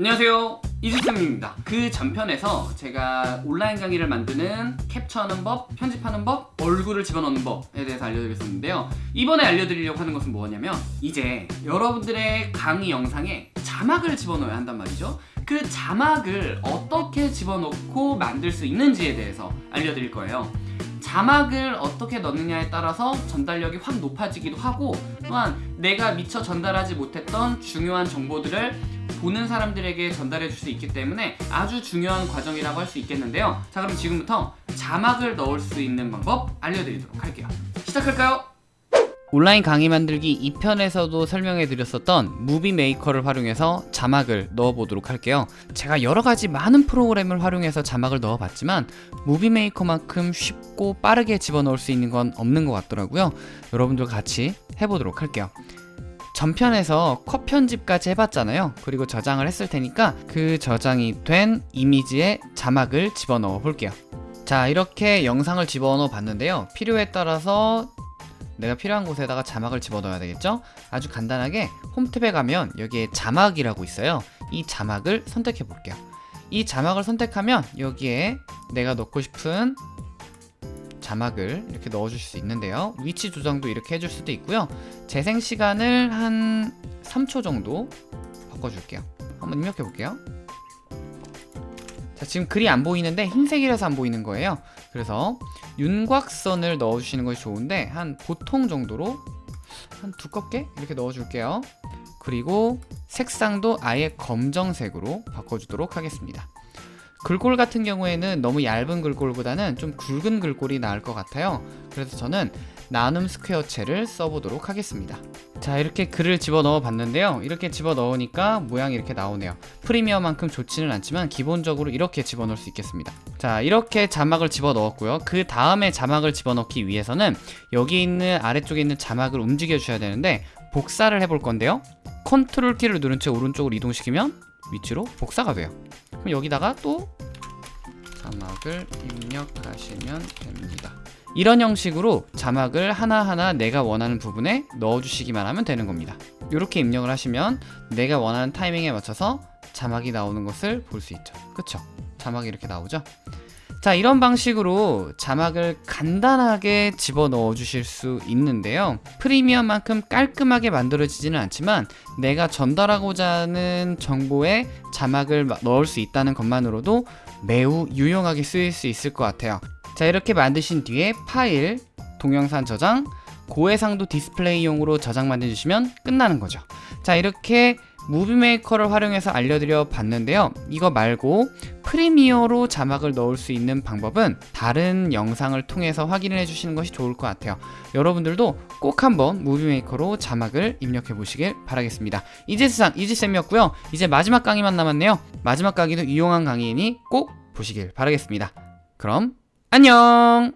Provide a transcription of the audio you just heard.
안녕하세요. 이주쌤입니다. 그 전편에서 제가 온라인 강의를 만드는 캡처하는 법, 편집하는 법, 얼굴을 집어넣는 법에 대해서 알려드렸었는데요. 이번에 알려드리려고 하는 것은 뭐냐면 이제 여러분들의 강의 영상에 자막을 집어넣어야 한단 말이죠. 그 자막을 어떻게 집어넣고 만들 수 있는지에 대해서 알려드릴 거예요. 자막을 어떻게 넣느냐에 따라서 전달력이 확 높아지기도 하고 또한 내가 미처 전달하지 못했던 중요한 정보들을 보는 사람들에게 전달해 줄 수 있기 때문에 아주 중요한 과정이라고 할 수 있겠는데요. 자 그럼 지금부터 자막을 넣을 수 있는 방법 알려드리도록 할게요. 시작할까요? 온라인 강의 만들기 2편에서도 설명해 드렸었던 Movie Maker를 활용해서 자막을 넣어 보도록 할게요. 제가 여러가지 많은 프로그램을 활용해서 자막을 넣어 봤지만 Movie Maker만큼 쉽고 빠르게 집어넣을 수 있는 건 없는 것 같더라고요. 여러분들 같이 해보도록 할게요 전편에서 컷 편집까지 해봤잖아요. 그리고 저장을 했을 테니까 그 저장이 된 이미지에 자막을 집어넣어 볼게요. 자 이렇게 영상을 집어넣어 봤는데요. 필요에 따라서 내가 필요한 곳에다가 자막을 집어넣어야 되겠죠? 아주 간단하게 홈탭에 가면 여기에 자막이라고 있어요. 이 자막을 선택해 볼게요. 이 자막을 선택하면 여기에 내가 넣고 싶은 자막을 이렇게 넣어줄 수 있는데요. 위치 조정도 이렇게 해줄 수도 있고요. 재생 시간을 한 3초 정도 바꿔줄게요. 한번 입력해 볼게요. 자 지금 글이 안 보이는데 흰색이라서 안 보이는 거예요. 그래서 윤곽선을 넣어주시는 것이 좋은데 한 보통 정도로 한 두껍게 이렇게 넣어줄게요. 그리고 색상도 아예 검정색으로 바꿔주도록 하겠습니다 글꼴 같은 경우에는 너무 얇은 글꼴보다는 좀 굵은 글꼴이 나을 것 같아요. 그래서 저는 나눔 스퀘어체를 써보도록 하겠습니다. 자 이렇게 글을 집어넣어 봤는데요. 이렇게 집어넣으니까 모양이 이렇게 나오네요. 프리미어만큼 좋지는 않지만 기본적으로 이렇게 집어넣을 수 있겠습니다. 자 이렇게 자막을 집어넣었고요. 그 다음에 자막을 집어넣기 위해서는 여기 있는 아래쪽에 있는 자막을 움직여 주셔야 되는데 복사를 해볼 건데요. 컨트롤 키를 누른 채 오른쪽으로 이동시키면 위치로 복사가 돼요 그럼 여기다가 또 자막을 입력하시면 됩니다 이런 형식으로 자막을 하나하나 내가 원하는 부분에 넣어주시기만 하면 되는 겁니다 이렇게 입력을 하시면 내가 원하는 타이밍에 맞춰서 자막이 나오는 것을 볼 수 있죠 그쵸? 자막이 이렇게 나오죠? 자 이런 방식으로 자막을 간단하게 집어넣어 주실 수 있는데요. 프리미엄만큼 깔끔하게 만들어지지는 않지만 내가 전달하고자 하는 정보에 자막을 넣을 수 있다는 것만으로도 매우 유용하게 쓰일 수 있을 것 같아요. 자 이렇게 만드신 뒤에 파일, 동영상 저장, 고해상도 디스플레이용으로 저장만 해주시면 끝나는 거죠. 자 이렇게 무비메이커를 활용해서 알려드려 봤는데요. 이거 말고 프리미어로 자막을 넣을 수 있는 방법은 다른 영상을 통해서 확인을 해주시는 것이 좋을 것 같아요. 여러분들도 꼭 한번 무비메이커로 자막을 입력해 보시길 바라겠습니다. 이제스상 이지쌤이었고요. 이제 마지막 강의만 남았네요. 마지막 강의도 유용한 강의이니 꼭 보시길 바라겠습니다. 그럼 안녕